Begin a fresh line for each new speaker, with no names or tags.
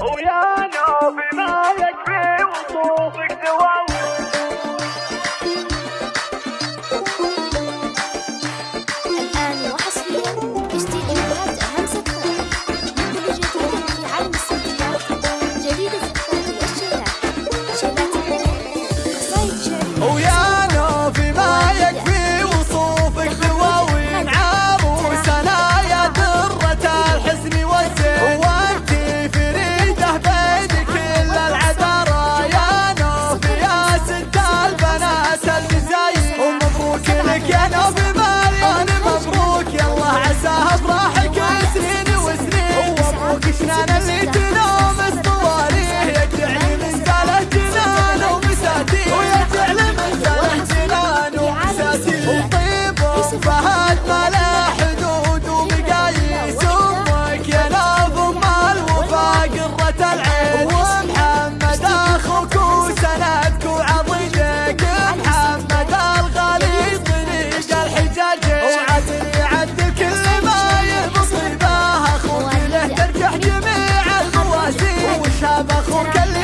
ويانا بما يكفي وصوفك دواوي porque